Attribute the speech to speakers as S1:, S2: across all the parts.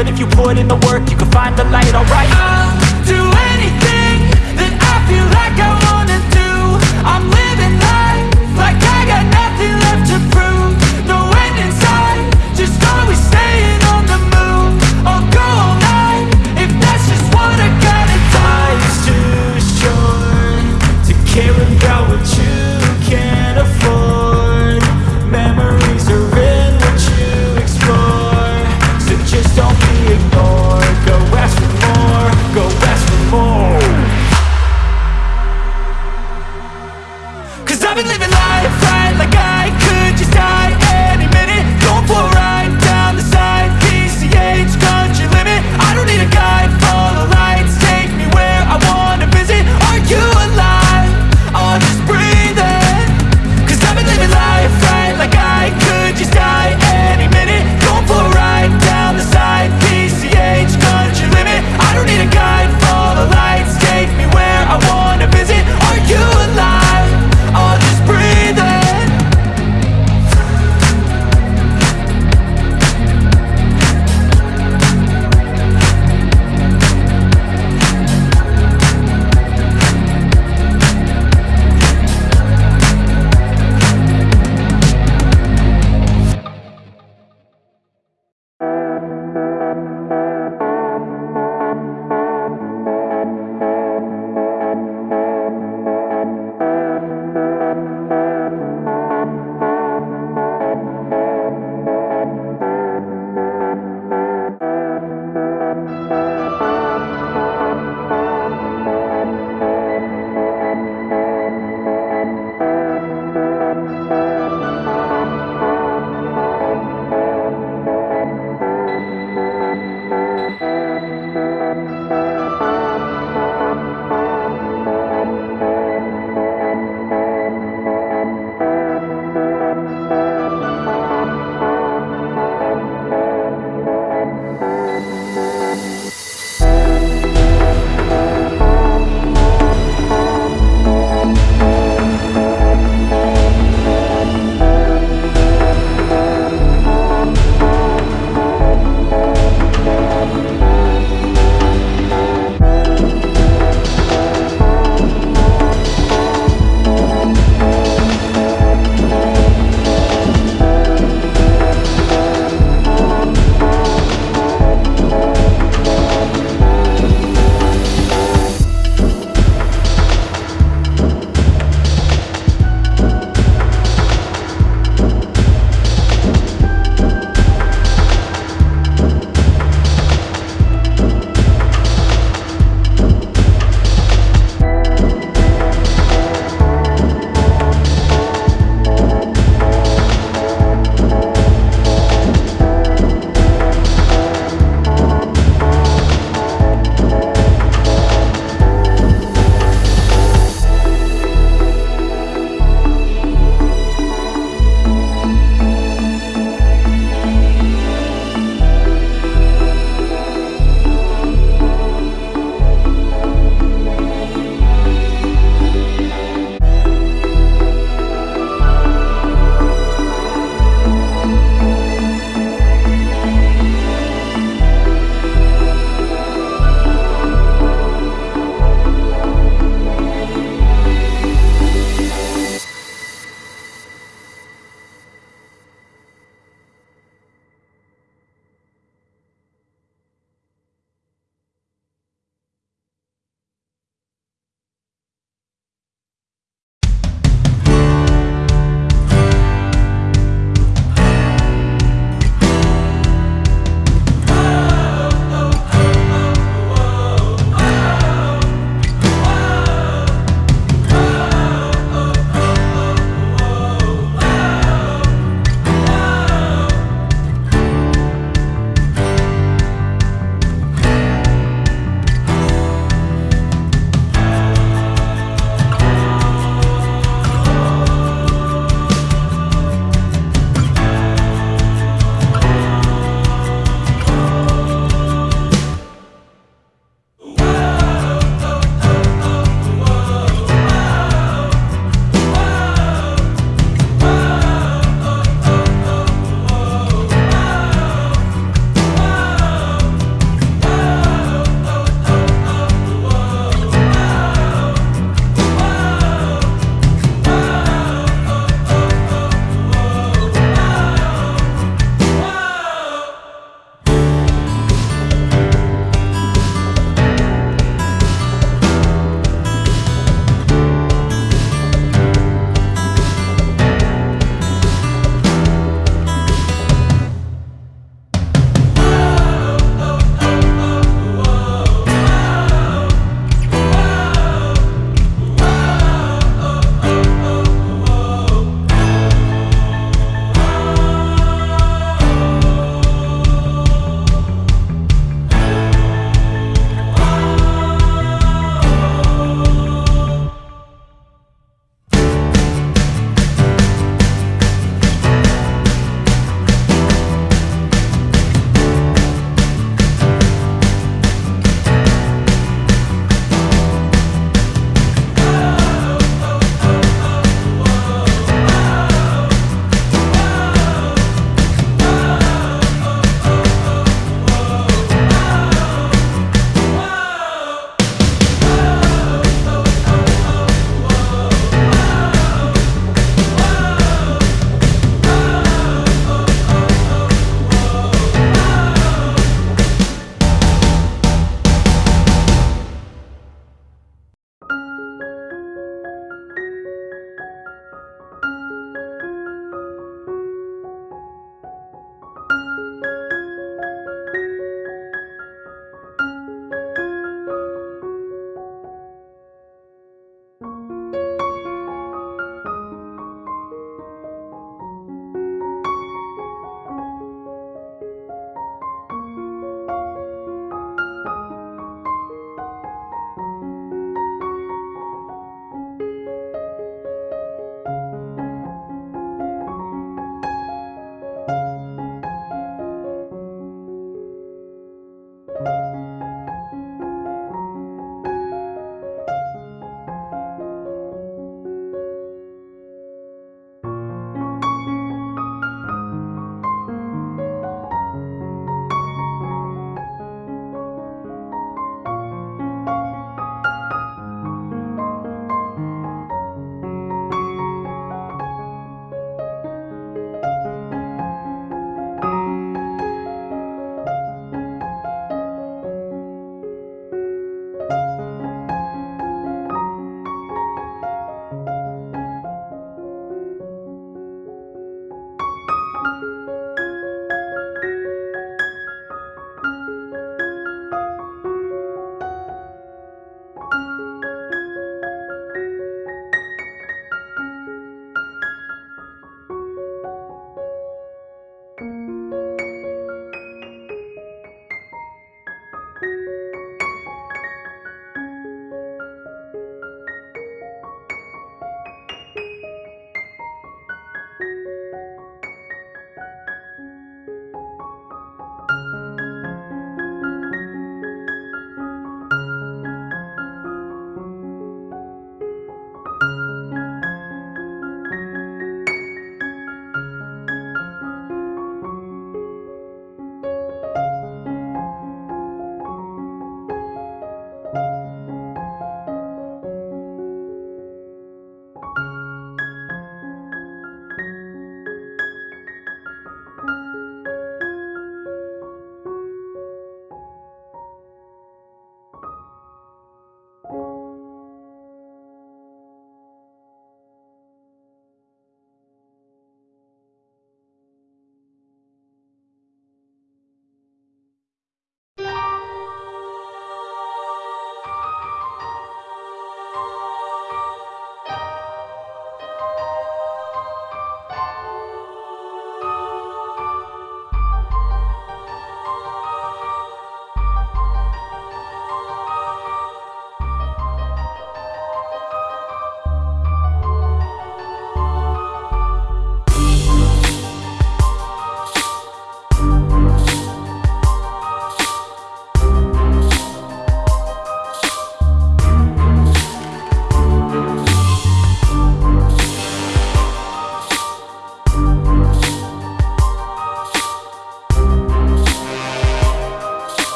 S1: But if you put in the work, you can find the light, alright?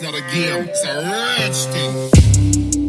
S1: It's not a
S2: game, it's a rage.